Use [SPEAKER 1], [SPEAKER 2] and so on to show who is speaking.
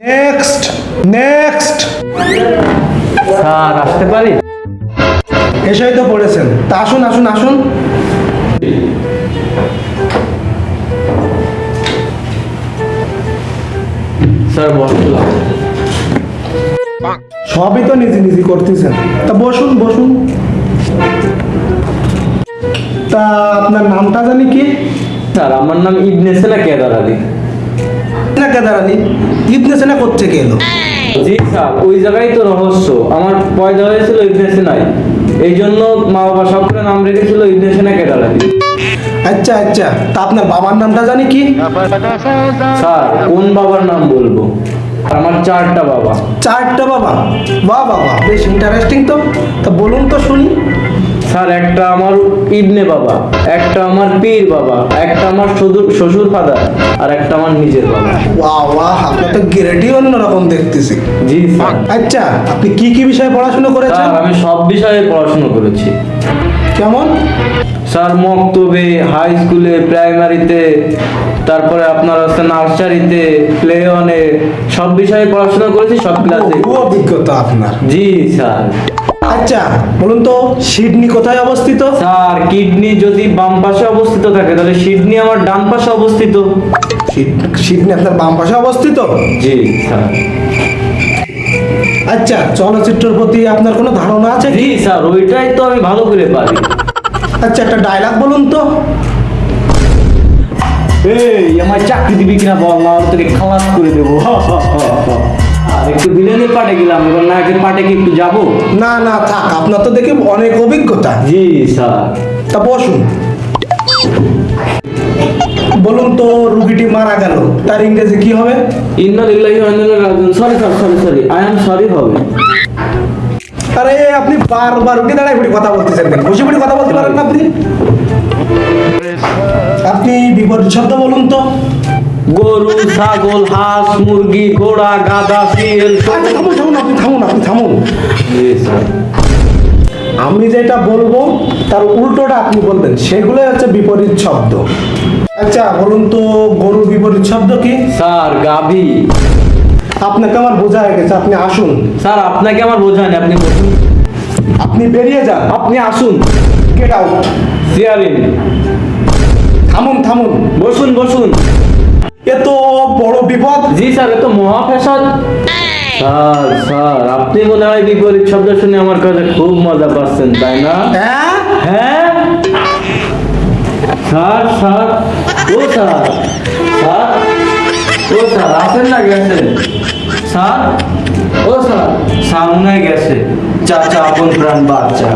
[SPEAKER 1] Next next
[SPEAKER 2] sir আসতে পারি?
[SPEAKER 1] এসেই তো পড়েছেন। তা আসুন আসুন আসুন।
[SPEAKER 2] স্যার বসলাম
[SPEAKER 1] সবই তো নিজে নিজে করতেছেন। তা বসুন বসুন। তা আপনার নামটা জানি কি?
[SPEAKER 2] স্যার আমার নাম ইবনে সেনা কেদার আলী
[SPEAKER 1] না কেদারানি ইবনে সেনা কোথেকে এলো
[SPEAKER 2] জি স্যার ওই জায়গায় তো রহস্য। আমার পয়দা হয়েছিল ইবনে সেনাই এই জন্য মা বাবা সবকে নাম রেখেছিল ইবনে সেনা কেদার
[SPEAKER 1] আচ্ছা আচ্ছা। তা আপনার বাবার নামটা জানি কি?
[SPEAKER 2] স্যার কোন বাবার নাম বলব? আমার চারটা বাবা।
[SPEAKER 1] চারটা বাবা। বাহ বাবা বেশ ইন্টারেস্টিং তো। তা বলুন তো শুনি।
[SPEAKER 2] স্যার একটা আমার ইবনে বাবা একটা আমার পীর বাবা একটা আমার শ্বশুর শ্বশুর ফাদার আর একটা আমার নিজের বাবা।
[SPEAKER 1] ওয়াহ ওয়াহ আপনার তো গ্রেডই অন্যরকম দেখতেছি।
[SPEAKER 2] জি স্যার।
[SPEAKER 1] আচ্ছা আপনি কি কি বিষয়ে পড়াশোনা করেছেন?
[SPEAKER 2] আমি সব বিষয়ে পড়াশোনা করেছি।
[SPEAKER 1] কেমন?
[SPEAKER 2] স্যার মক্তবে হাই স্কুলে প্রাইমারিতে তারপরে আপনার হচ্ছে নার্সারিতে প্লে অনে সব বিষয়ে পড়াশোনা করেছি সব ক্লাসে
[SPEAKER 1] বহু অভিজ্ঞতা আপনার।
[SPEAKER 2] জি স্যার।
[SPEAKER 1] আচ্ছা বলুন তো সিডনি কোথায় অবস্থিত?
[SPEAKER 2] স্যার কিডনি যদি বাম পাশে অবস্থিত থাকে তাহলে সিডনি আমার ডান পাশে অবস্থিত।
[SPEAKER 1] সিডনি আপনার বাম পাশে অবস্থিত?
[SPEAKER 2] জি স্যার।
[SPEAKER 1] আচ্ছা চলচ্চিত্রের প্রতি আপনার কোনো ধারণা আছে?
[SPEAKER 2] জি স্যার ওইটাই তো আমি ভালো করে পারি।
[SPEAKER 1] আচ্ছা একটা ডায়লগ বলুন তো।
[SPEAKER 2] এই আমার চাকরি দিবি কিনা বল না তোকে খালাস করে দেবো। একটু বিলেনের পাটে গেলাম এবার নায়কের পাটে কি একটু যাব?
[SPEAKER 1] না না থাক আপনার তো দেখি অনেক অভিজ্ঞতা।
[SPEAKER 2] জি স্যার।
[SPEAKER 1] তা বসুন। বলুন তো রুগীটি মারা গেল তার ইংরেজি কি হবে?
[SPEAKER 2] ইন্না লিল্লাহি ওয়া ইন্না ইলাইহি রাজিউন। Sorry sir sorry sorry I am sorry হবে।
[SPEAKER 1] আরে আপনি বারবার উঠে দাঁড়ায় পড়ে কথা বলতেছেন কেন? বসে পড়ে কথা বলতে পারেন না আপনি? আপনি বিপরীত শব্দ বলুন তো।
[SPEAKER 2] গরু ছাগল হাঁস মুরগি ঘোড়া গাধা শিয়াল
[SPEAKER 1] আচ্ছা, থামুন থামুন আপনি থামুন আপনি থামুন।
[SPEAKER 2] স্যার
[SPEAKER 1] আমি যেটা বলব তার উল্টোটা আপনি বলবেন। সেগুলোই হচ্ছে বিপরীত শব্দ। আচ্ছা বলুন তো গরুর বিপরীত শব্দ কি?
[SPEAKER 2] স্যার গাভী।
[SPEAKER 1] আপনাকে আমার বোঝা হয়ে গেছে আপনি আসুন।
[SPEAKER 2] স্যার আপনাকে আমার বোঝায়নি আপনি বসুন।
[SPEAKER 1] আপনি বেরিয়ে যান
[SPEAKER 2] আপনি আসুন।
[SPEAKER 1] গেট আউট থামুন থামুন।
[SPEAKER 2] বসুন বসুন।
[SPEAKER 1] এত বড় বিপদ?
[SPEAKER 2] জি স্যার এ মহা ফ্যাশন স্যার স্যার আপনি মনে হয় বিপরীত শব্দ শুনে আমার কাছে খুব মজা পাচ্ছেন তাই না?
[SPEAKER 1] হ্যাঁ?
[SPEAKER 2] হ্যাঁ? স্যার স্যার ও স্যার স্যার ও স্যার আসেন না গেছেন স্যার ও স্যার সামনে গেছে। চাচা আপন প্রাণ বাচ্চা।